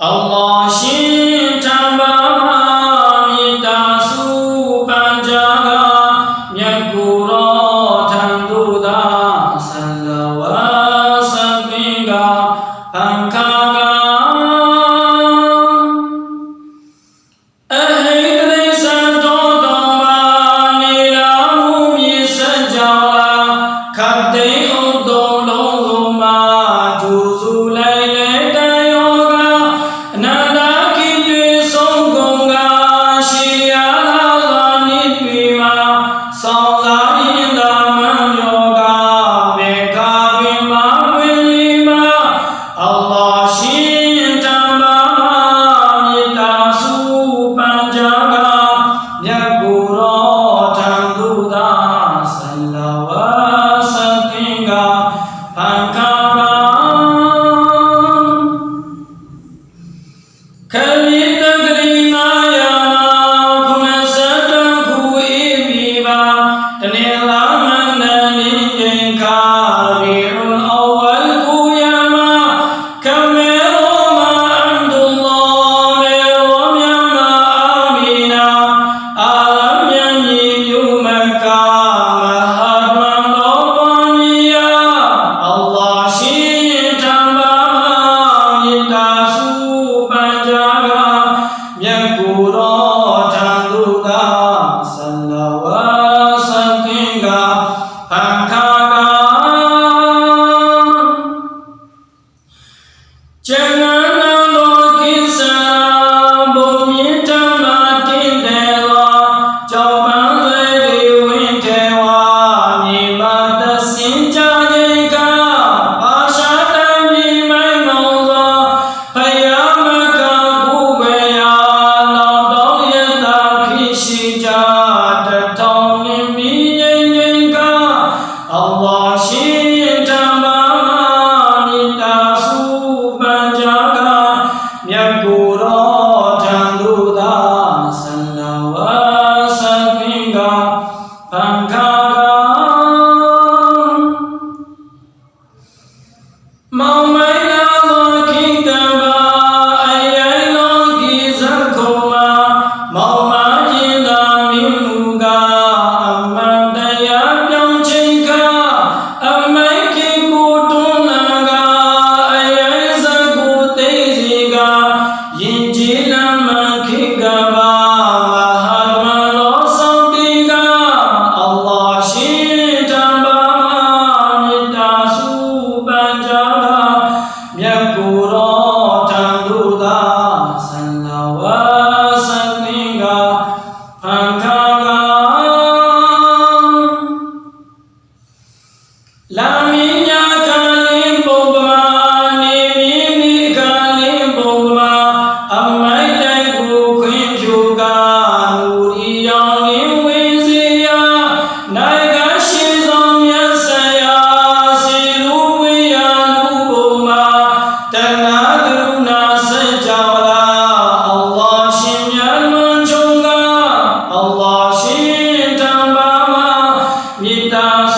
Allah shi တနင်္လာ 너처럼